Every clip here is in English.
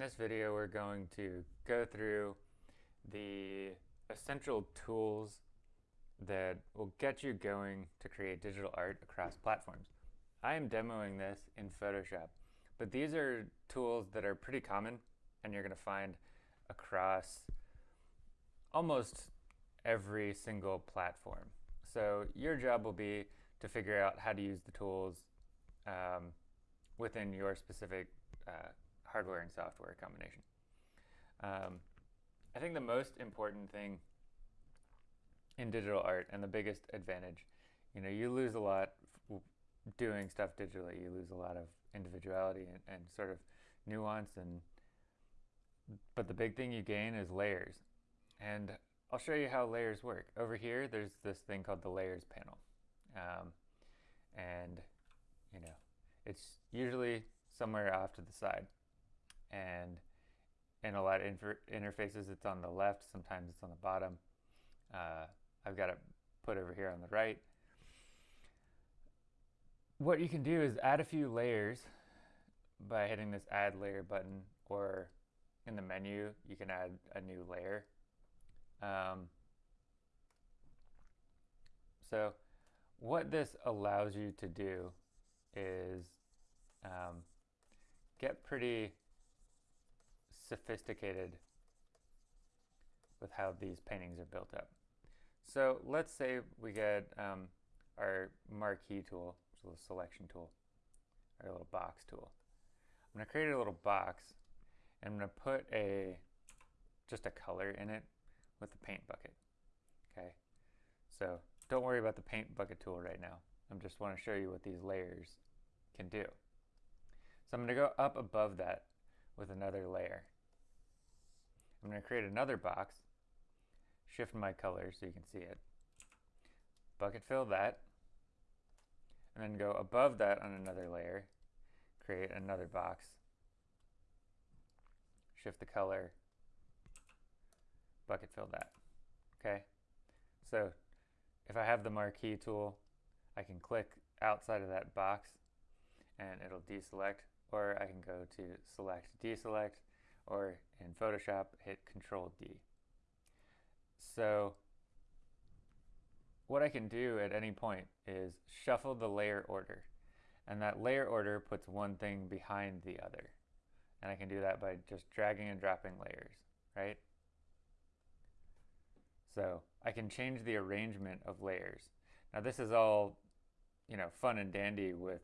this video we're going to go through the essential tools that will get you going to create digital art across platforms. I am demoing this in Photoshop, but these are tools that are pretty common and you're going to find across almost every single platform. So your job will be to figure out how to use the tools um, within your specific uh, hardware and software combination. Um, I think the most important thing in digital art and the biggest advantage, you know, you lose a lot doing stuff digitally. You lose a lot of individuality and, and sort of nuance and but the big thing you gain is layers. And I'll show you how layers work. Over here, there's this thing called the layers panel. Um, and, you know, it's usually somewhere off to the side and in a lot of interfaces. It's on the left sometimes it's on the bottom. Uh, I've got it put over here on the right. What you can do is add a few layers by hitting this add layer button or in the menu you can add a new layer. Um, so what this allows you to do is um, get pretty sophisticated with how these paintings are built up. So let's say we get um, our marquee tool, which is a selection tool, our little box tool. I'm going to create a little box and I'm going to put a just a color in it with the paint bucket. Okay, so don't worry about the paint bucket tool right now. I just want to show you what these layers can do. So I'm going to go up above that with another layer. I'm going to create another box, shift my color so you can see it, bucket fill that, and then go above that on another layer, create another box, shift the color, bucket fill that. Okay, so if I have the marquee tool, I can click outside of that box and it'll deselect, or I can go to select, deselect, or in Photoshop, hit Control D. So what I can do at any point is shuffle the layer order. And that layer order puts one thing behind the other. And I can do that by just dragging and dropping layers, right? So I can change the arrangement of layers. Now this is all, you know, fun and dandy with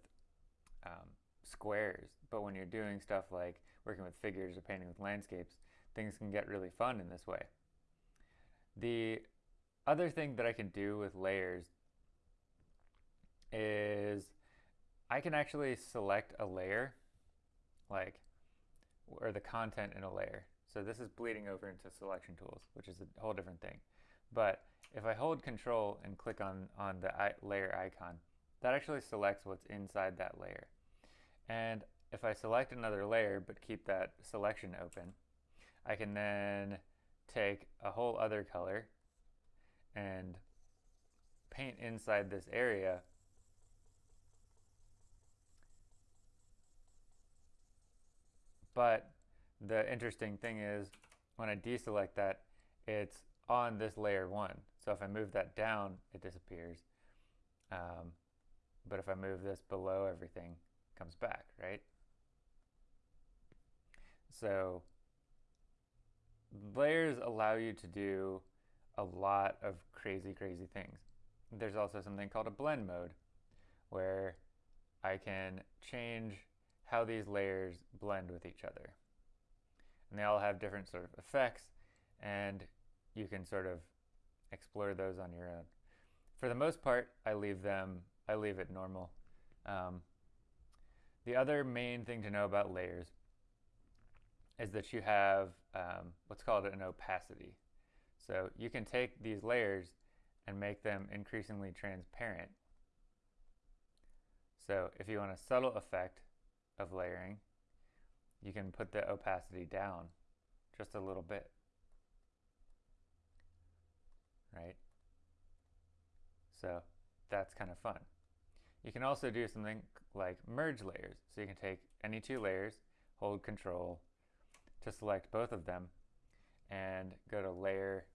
um, squares, but when you're doing stuff like working with figures or painting with landscapes, things can get really fun in this way. The other thing that I can do with layers is I can actually select a layer, like, or the content in a layer. So this is bleeding over into selection tools, which is a whole different thing. But if I hold control and click on, on the layer icon, that actually selects what's inside that layer. And if I select another layer but keep that selection open, I can then take a whole other color and paint inside this area. But the interesting thing is when I deselect that it's on this layer one. So if I move that down it disappears. Um, but if I move this below everything comes back right so layers allow you to do a lot of crazy, crazy things. There's also something called a blend mode where I can change how these layers blend with each other. And they all have different sort of effects and you can sort of explore those on your own. For the most part, I leave them, I leave it normal. Um, the other main thing to know about layers is that you have um, what's called an opacity. So you can take these layers and make them increasingly transparent. So if you want a subtle effect of layering, you can put the opacity down just a little bit. Right? So that's kind of fun. You can also do something like merge layers. So you can take any two layers, hold control, to select both of them and go to Layer,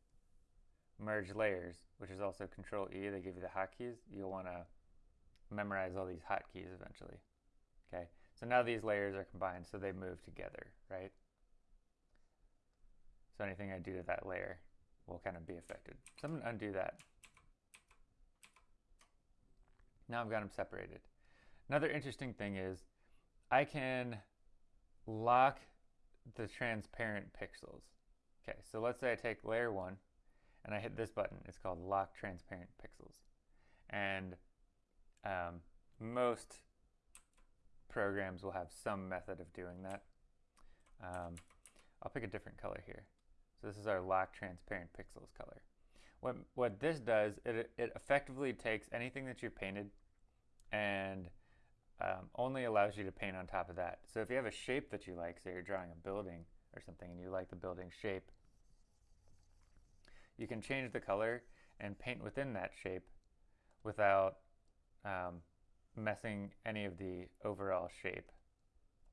Merge Layers, which is also Control E. They give you the hotkeys. You'll want to memorize all these hotkeys eventually. Okay, so now these layers are combined, so they move together, right? So anything I do to that layer will kind of be affected. So I'm going to undo that. Now I've got them separated. Another interesting thing is I can lock the transparent pixels. Okay, so let's say I take layer one and I hit this button. It's called lock transparent pixels. And um, most programs will have some method of doing that. Um, I'll pick a different color here. So this is our lock transparent pixels color. What, what this does, it, it effectively takes anything that you've painted and um, only allows you to paint on top of that. So if you have a shape that you like, say you're drawing a building or something and you like the building shape, you can change the color and paint within that shape without um, messing any of the overall shape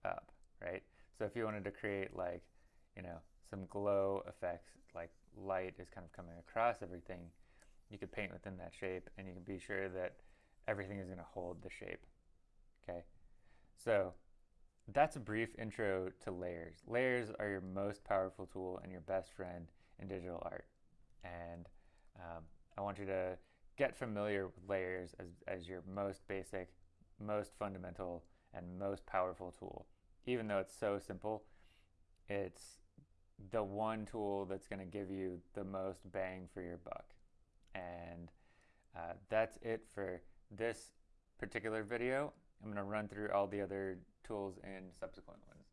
up, right? So if you wanted to create like, you know, some glow effects, like light is kind of coming across everything, you could paint within that shape and you can be sure that everything is going to hold the shape. Okay, so that's a brief intro to layers. Layers are your most powerful tool and your best friend in digital art. And um, I want you to get familiar with layers as, as your most basic, most fundamental, and most powerful tool. Even though it's so simple, it's the one tool that's going to give you the most bang for your buck. And uh, that's it for this particular video. I'm going to run through all the other tools in subsequent ones.